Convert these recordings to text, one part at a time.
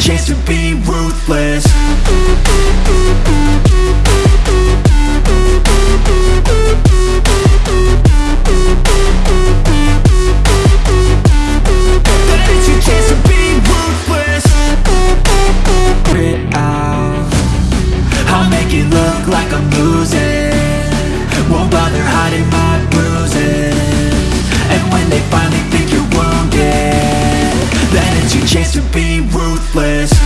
chance to be ruthless. después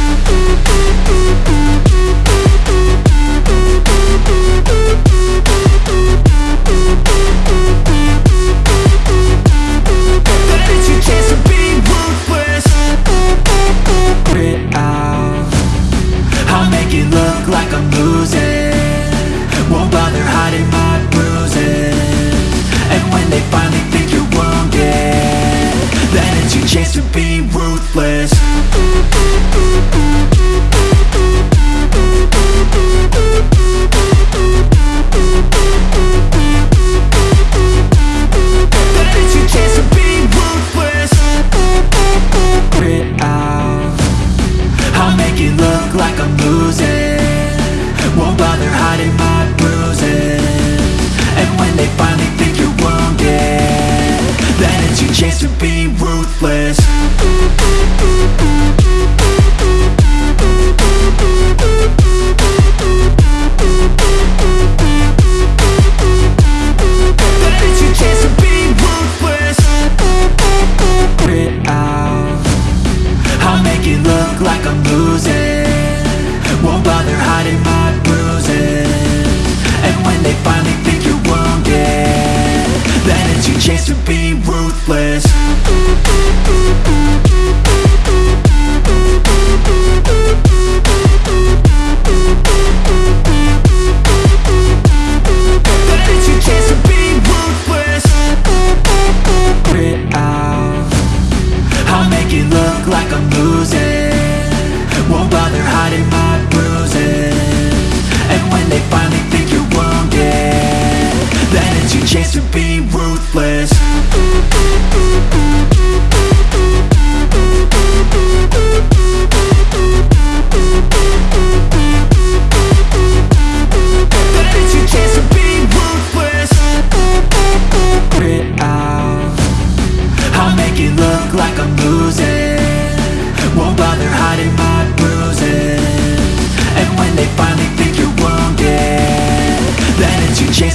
look like I'm losing. Won't bother hiding my bruises. And when they finally think you're wounded Then it's your chance to be ruthless.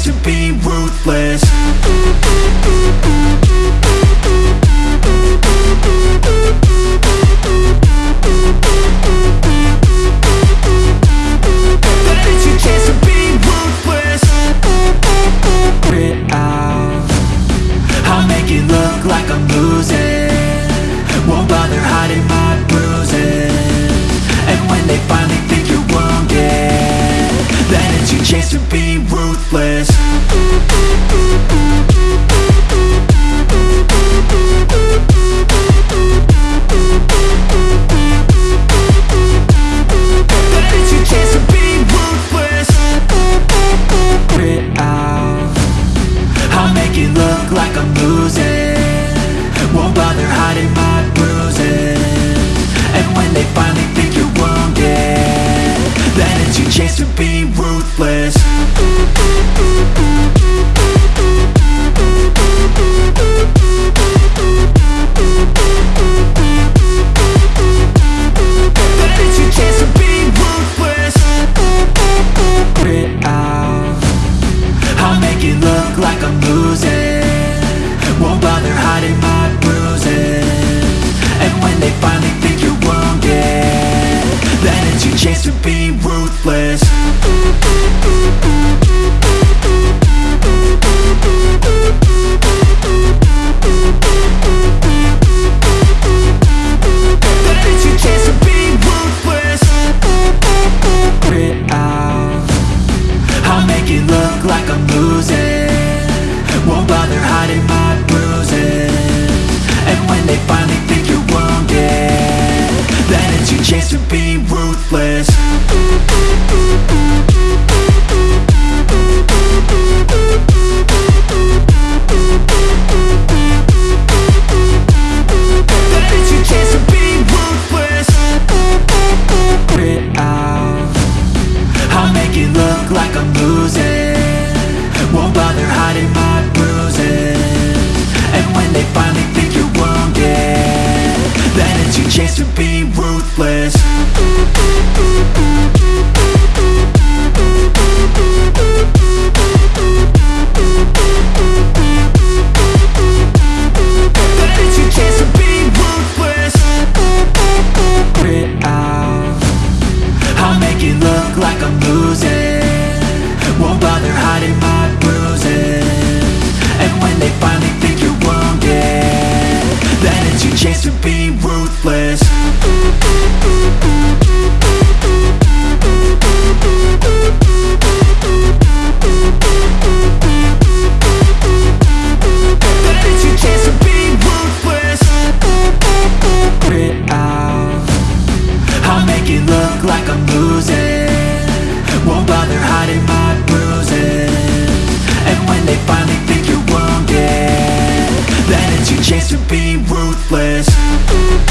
to be ruthless. place. make it look like I'm losing. Won't bother hiding my bruises. And when they finally think you're wounded Then it's your chance to be ruthless. ruthless. Like I'm losing. Won't bother hiding my bruises. And when they finally think you're wounded it's your chance to be ruthless.